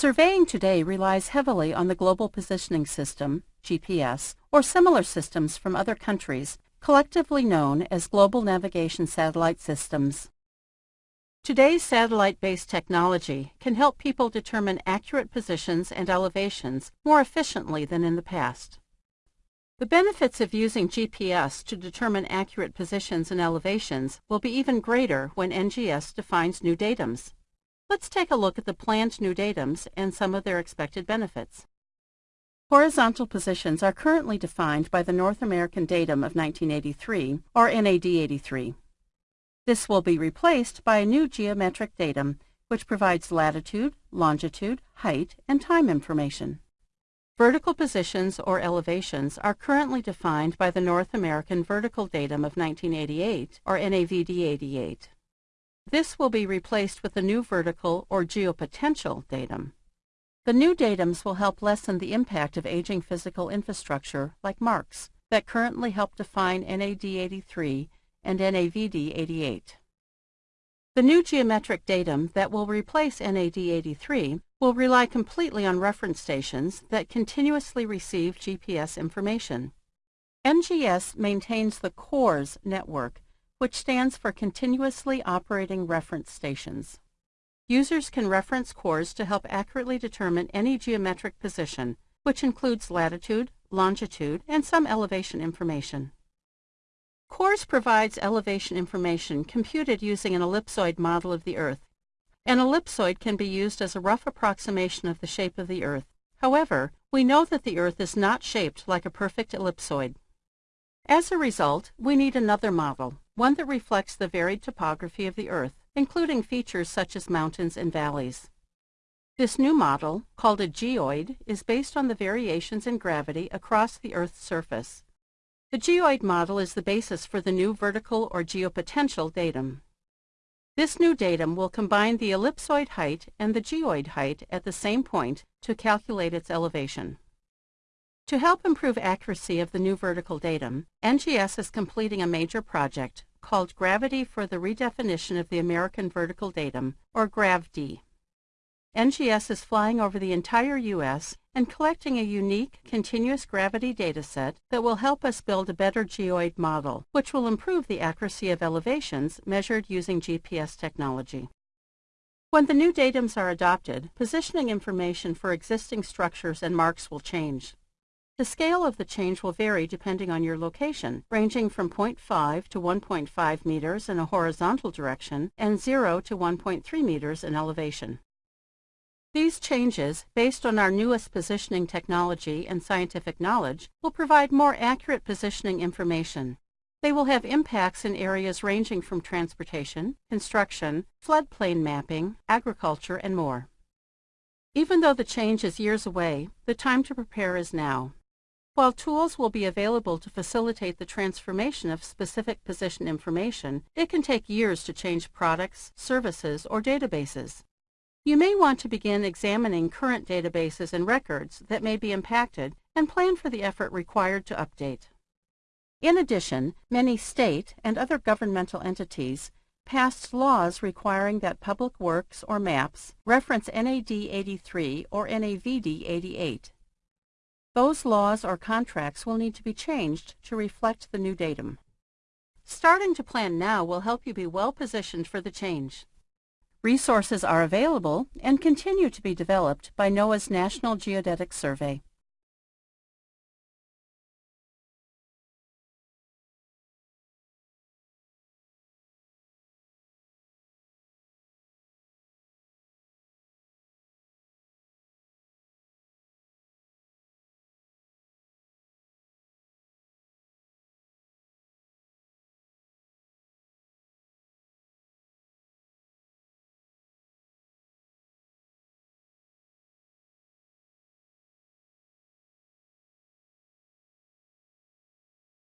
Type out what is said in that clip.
Surveying today relies heavily on the Global Positioning System, GPS, or similar systems from other countries, collectively known as Global Navigation Satellite Systems. Today's satellite-based technology can help people determine accurate positions and elevations more efficiently than in the past. The benefits of using GPS to determine accurate positions and elevations will be even greater when NGS defines new datums. Let's take a look at the planned new datums and some of their expected benefits. Horizontal positions are currently defined by the North American Datum of 1983, or NAD 83. This will be replaced by a new geometric datum, which provides latitude, longitude, height, and time information. Vertical positions or elevations are currently defined by the North American Vertical Datum of 1988, or NAVD88. This will be replaced with a new vertical or geopotential datum. The new datums will help lessen the impact of aging physical infrastructure, like marks, that currently help define NAD83 and NAVD88. The new geometric datum that will replace NAD83 will rely completely on reference stations that continuously receive GPS information. NGS maintains the CORS network, which stands for Continuously Operating Reference Stations. Users can reference CORS to help accurately determine any geometric position, which includes latitude, longitude, and some elevation information. CORS provides elevation information computed using an ellipsoid model of the Earth. An ellipsoid can be used as a rough approximation of the shape of the Earth. However, we know that the Earth is not shaped like a perfect ellipsoid. As a result, we need another model, one that reflects the varied topography of the Earth, including features such as mountains and valleys. This new model, called a geoid, is based on the variations in gravity across the Earth's surface. The geoid model is the basis for the new vertical or geopotential datum. This new datum will combine the ellipsoid height and the geoid height at the same point to calculate its elevation. To help improve accuracy of the new vertical datum, NGS is completing a major project called Gravity for the Redefinition of the American Vertical Datum, or GravD. NGS is flying over the entire U.S. and collecting a unique, continuous gravity dataset that will help us build a better geoid model, which will improve the accuracy of elevations measured using GPS technology. When the new datums are adopted, positioning information for existing structures and marks will change. The scale of the change will vary depending on your location, ranging from 0.5 to 1.5 meters in a horizontal direction and 0 to 1.3 meters in elevation. These changes, based on our newest positioning technology and scientific knowledge, will provide more accurate positioning information. They will have impacts in areas ranging from transportation, construction, floodplain mapping, agriculture, and more. Even though the change is years away, the time to prepare is now. While tools will be available to facilitate the transformation of specific position information, it can take years to change products, services, or databases. You may want to begin examining current databases and records that may be impacted and plan for the effort required to update. In addition, many state and other governmental entities passed laws requiring that public works or maps reference NAD 83 or NAVD 88. Those laws or contracts will need to be changed to reflect the new datum. Starting to plan now will help you be well positioned for the change. Resources are available and continue to be developed by NOAA's National Geodetic Survey.